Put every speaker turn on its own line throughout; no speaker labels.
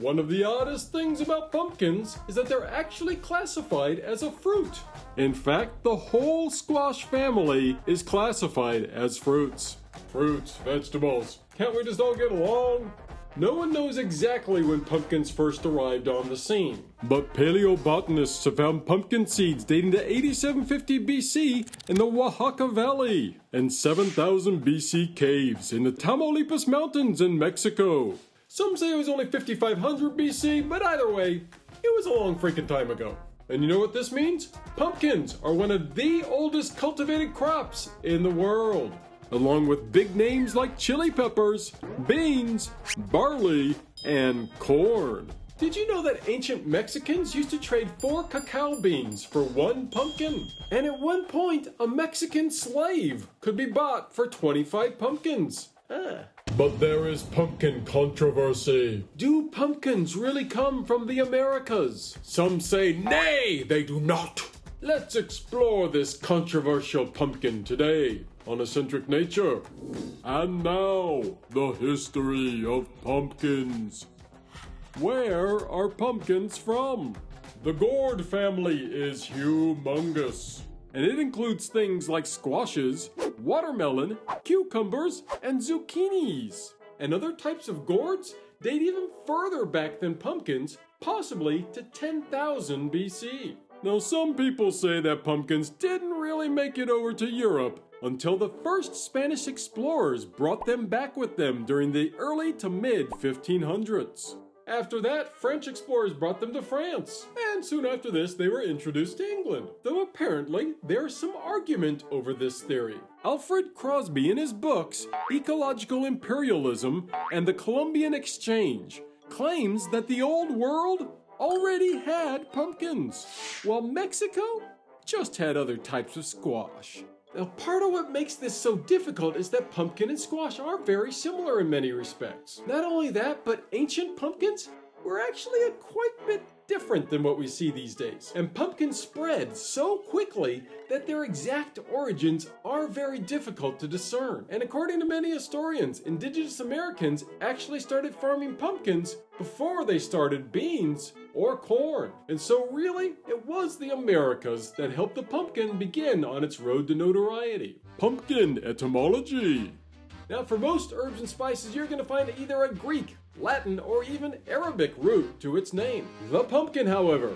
One of the oddest things about pumpkins is that they're actually classified as a fruit. In fact, the whole squash family is classified as fruits. Fruits, vegetables, can't we just all get along? No one knows exactly when pumpkins first arrived on the scene, but paleobotanists have found pumpkin seeds dating to 8750 BC in the Oaxaca Valley and 7000 BC caves in the Tamaulipas Mountains in Mexico. Some say it was only 5500 BC, but either way, it was a long freaking time ago. And you know what this means? Pumpkins are one of the oldest cultivated crops in the world along with big names like chili peppers, beans, barley, and corn. Did you know that ancient Mexicans used to trade four cacao beans for one pumpkin? And at one point, a Mexican slave could be bought for 25 pumpkins. Ah. But there is pumpkin controversy. Do pumpkins really come from the Americas? Some say, nay, they do not. Let's explore this controversial pumpkin today on Eccentric Nature. And now, the history of pumpkins. Where are pumpkins from? The gourd family is humongous, and it includes things like squashes, watermelon, cucumbers, and zucchinis. And other types of gourds date even further back than pumpkins, possibly to 10,000 BC. Now, some people say that pumpkins didn't really make it over to Europe until the first Spanish explorers brought them back with them during the early to mid 1500s. After that, French explorers brought them to France, and soon after this, they were introduced to England, though apparently there is some argument over this theory. Alfred Crosby, in his books Ecological Imperialism and the Columbian Exchange, claims that the Old World already had pumpkins, while Mexico just had other types of squash. Now, part of what makes this so difficult is that pumpkin and squash are very similar in many respects. Not only that, but ancient pumpkins were actually a quite bit different than what we see these days. And pumpkins spread so quickly that their exact origins are very difficult to discern. And according to many historians, indigenous Americans actually started farming pumpkins before they started beans or corn. And so really, it was the Americas that helped the pumpkin begin on its road to notoriety. Pumpkin etymology. Now, for most herbs and spices, you're going to find either a Greek, Latin, or even Arabic root to its name. The pumpkin, however,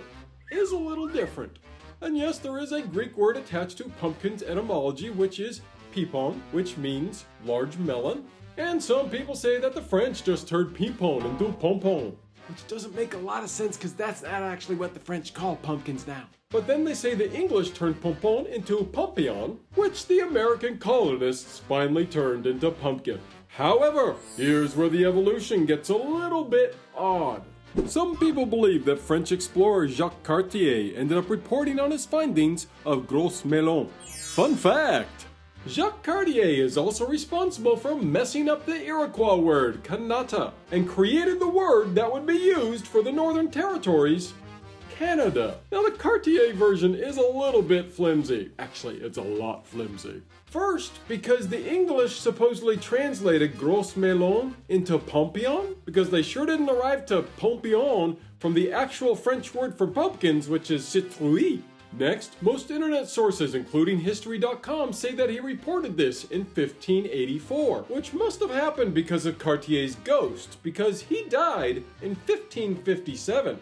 is a little different. And yes, there is a Greek word attached to pumpkin's etymology, which is pipon, which means large melon. And some people say that the French just turned pipon into pompon, which doesn't make a lot of sense because that's not actually what the French call pumpkins now. But then they say the English turned pompon into pompion, which the American colonists finally turned into pumpkin. However, here's where the evolution gets a little bit odd. Some people believe that French explorer Jacques Cartier ended up reporting on his findings of Gros Melon. Fun fact! Jacques Cartier is also responsible for messing up the Iroquois word, Kanata, and created the word that would be used for the Northern Territories Canada. Now the Cartier version is a little bit flimsy. Actually, it's a lot flimsy. First, because the English supposedly translated Gros Melon into Pompion, because they sure didn't arrive to Pompion from the actual French word for pumpkins, which is citrouille. Next, most internet sources, including History.com, say that he reported this in 1584, which must have happened because of Cartier's ghost, because he died in 1557.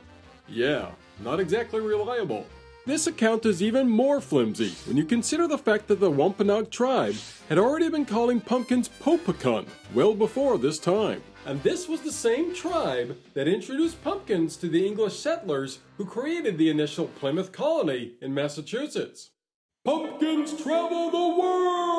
Yeah, not exactly reliable. This account is even more flimsy when you consider the fact that the Wampanoag tribe had already been calling pumpkins popacun well before this time. And this was the same tribe that introduced pumpkins to the English settlers who created the initial Plymouth colony in Massachusetts. Pumpkins travel the world!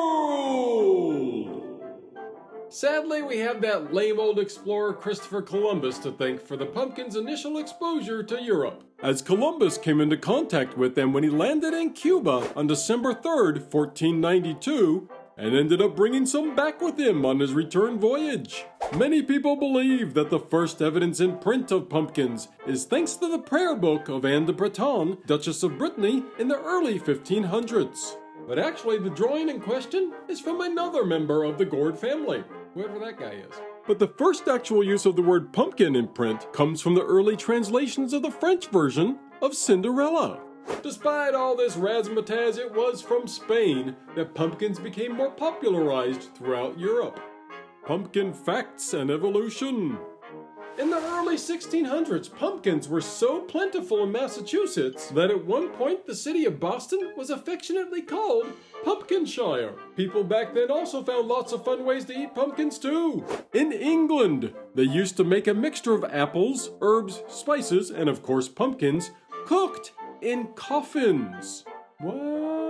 Sadly, we have that lame old explorer Christopher Columbus to thank for the pumpkin's initial exposure to Europe, as Columbus came into contact with them when he landed in Cuba on December 3rd, 1492, and ended up bringing some back with him on his return voyage. Many people believe that the first evidence in print of pumpkins is thanks to the prayer book of Anne de Breton, Duchess of Brittany, in the early 1500s. But actually, the drawing in question is from another member of the Gourd family, whoever that guy is. But the first actual use of the word pumpkin in print comes from the early translations of the French version of Cinderella. Despite all this razzmatazz, it was from Spain that pumpkins became more popularized throughout Europe. Pumpkin facts and evolution. In the early 1600s, pumpkins were so plentiful in Massachusetts that at one point the city of Boston was affectionately called Pumpkinshire. People back then also found lots of fun ways to eat pumpkins too. In England, they used to make a mixture of apples, herbs, spices, and of course pumpkins, cooked in coffins. What?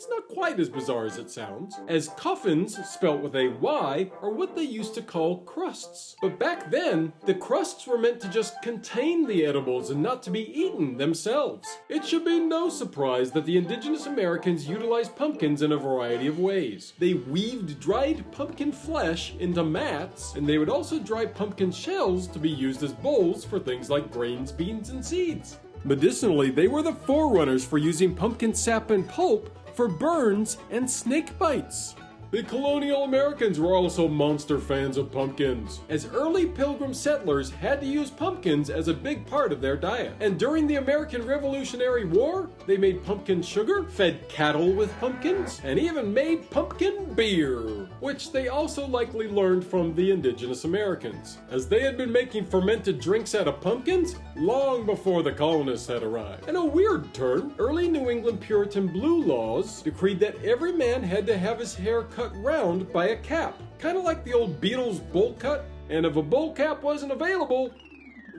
It's not quite as bizarre as it sounds, as coffins, spelt with a Y, are what they used to call crusts. But back then, the crusts were meant to just contain the edibles and not to be eaten themselves. It should be no surprise that the indigenous Americans utilized pumpkins in a variety of ways. They weaved dried pumpkin flesh into mats, and they would also dry pumpkin shells to be used as bowls for things like grains, beans, and seeds. Medicinally, they were the forerunners for using pumpkin sap and pulp for burns and snake bites. The colonial Americans were also monster fans of pumpkins, as early pilgrim settlers had to use pumpkins as a big part of their diet. And during the American Revolutionary War, they made pumpkin sugar, fed cattle with pumpkins, and even made pumpkin beer, which they also likely learned from the indigenous Americans, as they had been making fermented drinks out of pumpkins long before the colonists had arrived. And a weird turn, early New England Puritan blue laws decreed that every man had to have his hair cut cut round by a cap, kind of like the old Beatles bowl cut. And if a bowl cap wasn't available,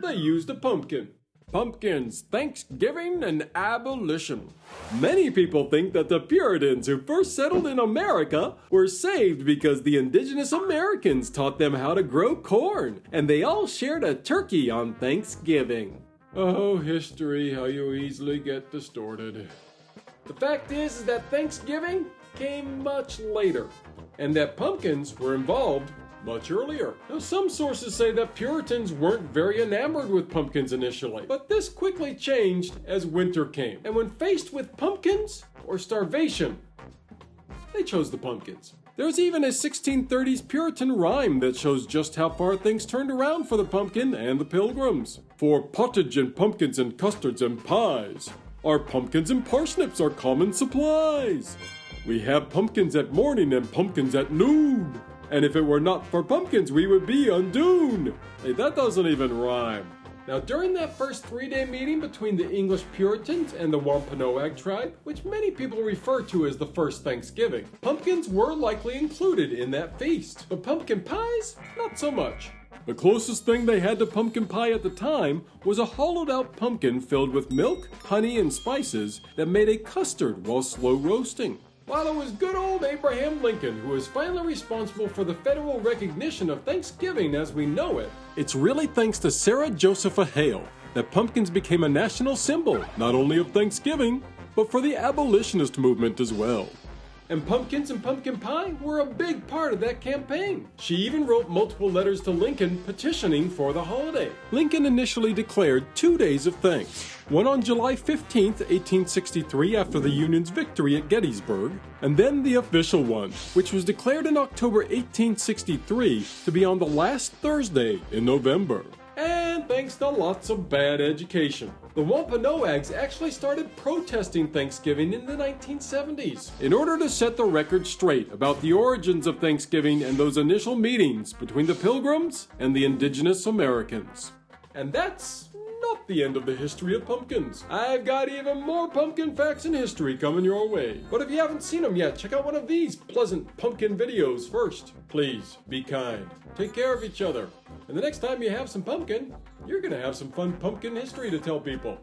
they used a pumpkin. Pumpkins, Thanksgiving, and abolition. Many people think that the Puritans who first settled in America were saved because the indigenous Americans taught them how to grow corn, and they all shared a turkey on Thanksgiving. Oh, history, how you easily get distorted. The fact is, that Thanksgiving came much later, and that pumpkins were involved much earlier. Now, some sources say that Puritans weren't very enamored with pumpkins initially, but this quickly changed as winter came. And when faced with pumpkins or starvation, they chose the pumpkins. There's even a 1630s Puritan rhyme that shows just how far things turned around for the pumpkin and the pilgrims. For pottage and pumpkins and custards and pies, our pumpkins and parsnips are common supplies. We have pumpkins at morning and pumpkins at noon. And if it were not for pumpkins, we would be undoomed. Hey, that doesn't even rhyme. Now, during that first three day meeting between the English Puritans and the Wampanoag tribe, which many people refer to as the first Thanksgiving, pumpkins were likely included in that feast. But pumpkin pies? Not so much. The closest thing they had to pumpkin pie at the time was a hollowed out pumpkin filled with milk, honey, and spices that made a custard while slow roasting. While it was good old Abraham Lincoln who was finally responsible for the federal recognition of Thanksgiving as we know it, it's really thanks to Sarah Josepha Hale that pumpkins became a national symbol not only of Thanksgiving, but for the abolitionist movement as well and pumpkins and pumpkin pie were a big part of that campaign. She even wrote multiple letters to Lincoln petitioning for the holiday. Lincoln initially declared two days of thanks one on July 15, 1863, after the Union's victory at Gettysburg, and then the official one, which was declared in October 1863 to be on the last Thursday in November and thanks to lots of bad education. The Wampanoags actually started protesting Thanksgiving in the 1970s in order to set the record straight about the origins of Thanksgiving and those initial meetings between the Pilgrims and the indigenous Americans. And that's not the end of the history of pumpkins. I've got even more pumpkin facts and history coming your way. But if you haven't seen them yet, check out one of these pleasant pumpkin videos first. Please, be kind. Take care of each other. And the next time you have some pumpkin, you're gonna have some fun pumpkin history to tell people.